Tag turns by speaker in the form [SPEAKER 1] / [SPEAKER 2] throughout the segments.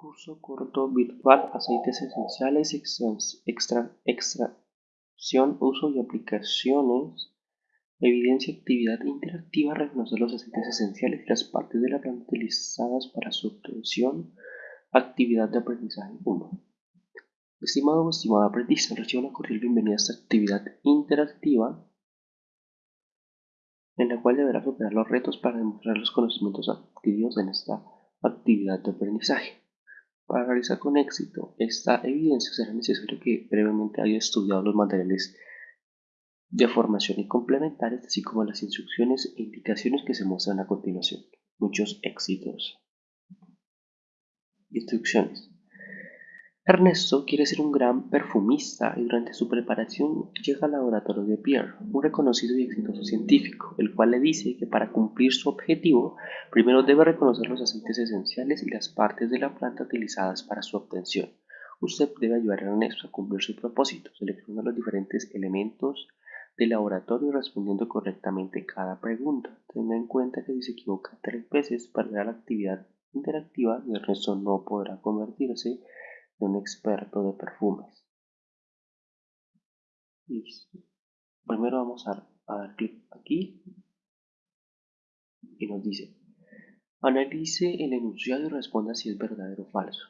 [SPEAKER 1] curso corto virtual Aceites esenciales, extra, extracción, uso y aplicaciones. Evidencia, actividad interactiva, reconocer los aceites esenciales y las partes de la planta utilizadas para su obtención. Actividad de aprendizaje 1. Estimado o estimada aprendiz, recibo una cordial bienvenida a esta actividad interactiva en la cual deberá superar los retos para demostrar los conocimientos adquiridos en esta actividad de aprendizaje. Para realizar con éxito esta evidencia será necesario que brevemente haya estudiado los materiales de formación y complementarios, así como las instrucciones e indicaciones que se muestran a continuación. Muchos éxitos. Instrucciones. Ernesto quiere ser un gran perfumista y durante su preparación llega al laboratorio de Pierre, un reconocido y exitoso científico, el cual le dice que para cumplir su objetivo, primero debe reconocer los aceites esenciales y las partes de la planta utilizadas para su obtención. Usted debe ayudar a Ernesto a cumplir su propósito, seleccionando los diferentes elementos del laboratorio y respondiendo correctamente cada pregunta. Tenga en cuenta que si se equivoca tres veces, perderá la actividad interactiva Ernesto no podrá convertirse un experto de perfumes. Listo. Primero vamos a, dar clic aquí y nos dice analice el enunciado y responda si es verdadero o falso.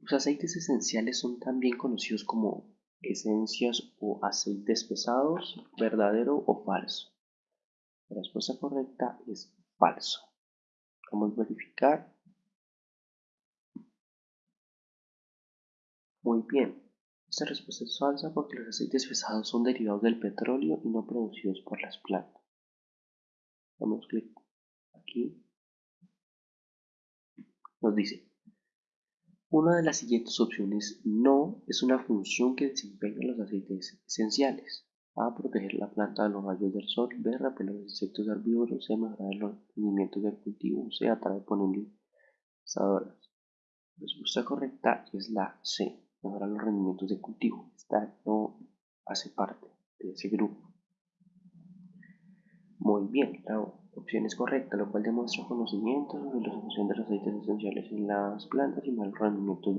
[SPEAKER 1] Los aceites esenciales son también conocidos como esencias o aceites pesados, verdadero o falso. La respuesta correcta es falso. Vamos a verificar Muy bien, esta respuesta es falsa porque los aceites pesados son derivados del petróleo y no producidos por las plantas. Damos clic aquí. Nos dice, una de las siguientes opciones no es una función que desempeñan los aceites esenciales. A. Proteger la planta de los rayos del sol. B. Repeler los insectos herbívoros. C. Mejorar los rendimientos del cultivo. C. Atraer polinizadoras. Respuesta correcta es la C mejorar los rendimientos de cultivo. Esta no hace parte de ese grupo. Muy bien, la opción es correcta, lo cual demuestra conocimiento sobre la solución de los aceites esenciales en las plantas y mal rendimiento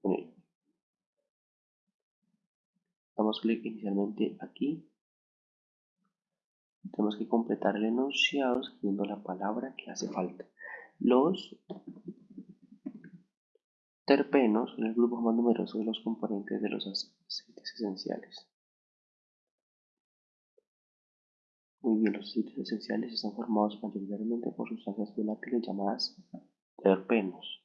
[SPEAKER 1] con ellos. Damos clic inicialmente aquí. Tenemos que completar el enunciado escribiendo la palabra que hace falta. Los terpenos son el grupo más numeroso de los componentes de los aceites esenciales. Muy bien, los aceites esenciales están formados mayoritariamente por sustancias volátiles llamadas terpenos.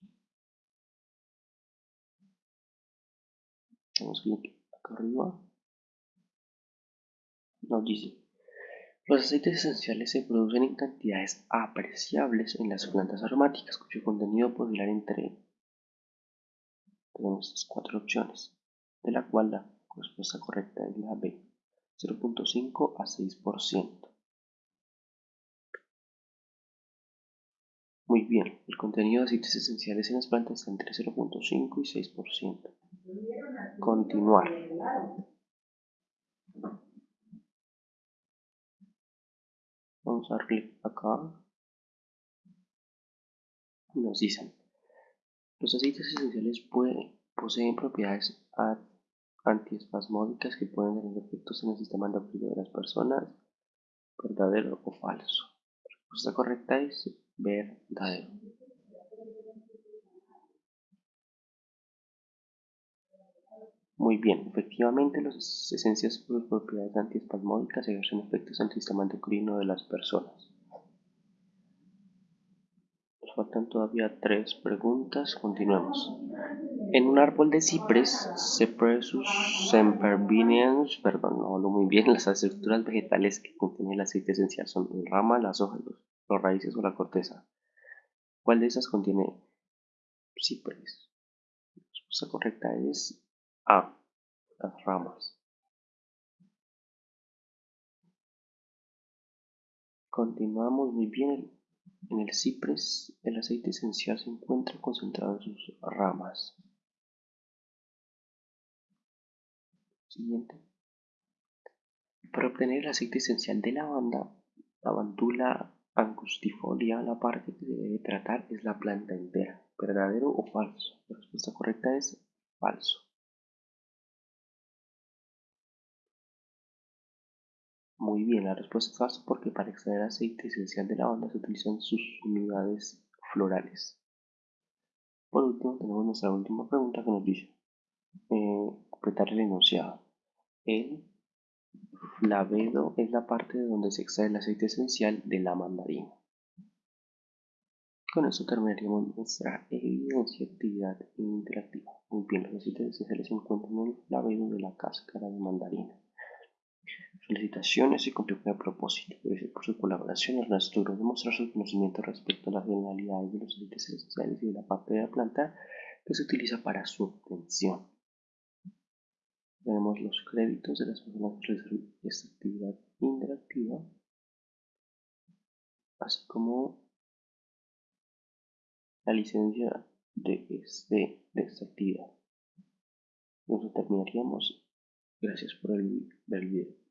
[SPEAKER 1] Vamos clic acá arriba. Nos dice, los aceites esenciales se producen en cantidades apreciables en las plantas aromáticas, cuyo contenido puede entre tenemos estas cuatro opciones, de la cual la respuesta correcta es la B, 0.5 a 6%. Muy bien, el contenido de aceites esenciales en las plantas está entre 0.5 y 6%. Continuar. Vamos a dar clic acá. Nos dicen los aceites esenciales poseen propiedades antiespasmódicas que pueden tener efectos en el sistema endocrino de las personas. ¿Verdadero o falso? La respuesta correcta es verdadero. Muy bien, efectivamente las esencias por propiedades antiespasmódicas ejercen efectos en el sistema endocrino de las personas faltan todavía tres preguntas. Continuemos. En un árbol de cipres, Cypressus sempervirens, perdón, no hablo muy bien, las estructuras vegetales que contienen el aceite esencial son la rama, las hojas, los, raíces o la corteza. ¿Cuál de esas contiene cipres? La respuesta correcta es A, las ramas. Continuamos muy bien en el ciprés, el aceite esencial se encuentra concentrado en sus ramas. Siguiente. Para obtener el aceite esencial de lavanda, lavandula angustifolia, la parte que se debe tratar es la planta entera. ¿Verdadero o falso? La respuesta correcta es falso. Muy bien, la respuesta es falso porque para extraer aceite esencial de lavanda se utilizan sus unidades florales. Por último, tenemos nuestra última pregunta que nos dice eh, completar el enunciado. El flavedo es la parte de donde se extrae el aceite esencial de la mandarina. Con esto terminaríamos nuestra evidencia, actividad interactiva. Muy bien, los aceites esenciales se encuentran en el flavedo de la cáscara de mandarina. Felicitaciones y cumplió con el propósito. Gracias por su colaboración. Ernesto logró demostrar su conocimiento respecto a las generalidades de los aceites esenciales y de la parte de la planta que se utiliza para su obtención. Tenemos los créditos de las personas que realizaron esta actividad interactiva, así como la licencia de, este, de esta actividad. Nos terminaríamos. Gracias por el video.